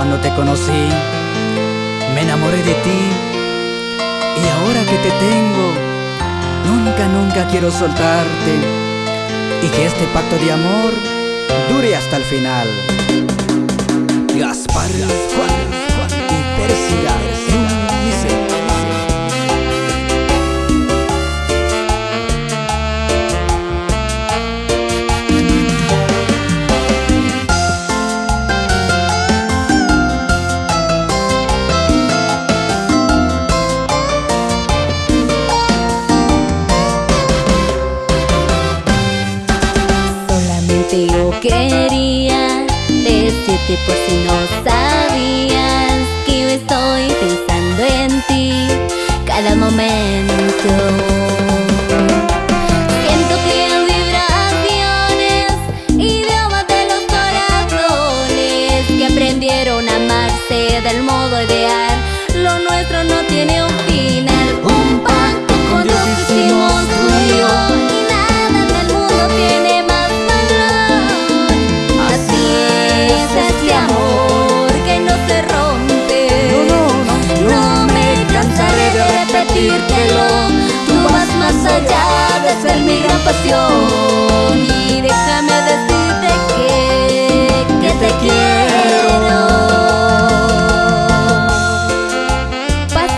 Cuando te conocí, me enamoré de ti y ahora que te tengo, nunca, nunca quiero soltarte y que este pacto de amor dure hasta el final. Gaspar, Juan, y Persida. Decirte por si no sabías que estoy pensando en ti cada momento. Siento que vibraciones, idiomas de los corazones que aprendieron a amarse del modo ideal. Lo nuestro no tiene un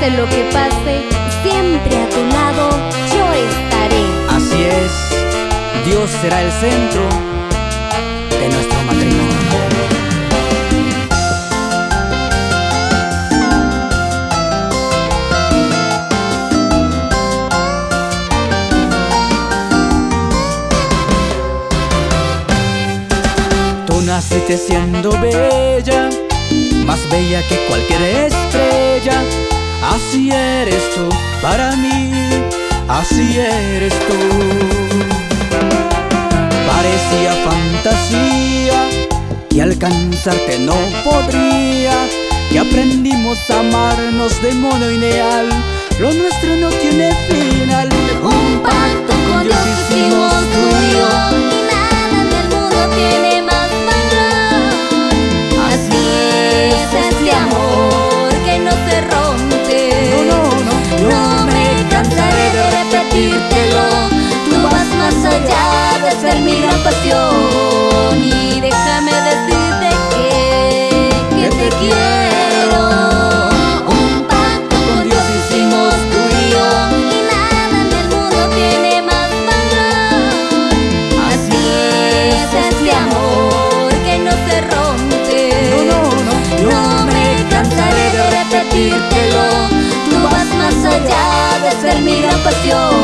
Pase lo que pase, siempre a tu lado yo estaré Así es, Dios será el centro de nuestro matrimonio naciste siendo bella, más bella que cualquier estrella. Así eres tú para mí, así eres tú. Parecía fantasía que alcanzarte no podría, que aprendimos a amarnos de modo ideal. Lo nuestro no tiene final. pedírtelo Tú vas más allá de ser mi gran pasión. Y déjame decirte que, que te quiero. Un pacto con Dios hicimos tú y yo. Y nada en el mundo tiene más valor. Así es este, este amor que no se rompe. No, no, me cansaré de repetírtelo Tú vas más allá de ser mi gran pasión.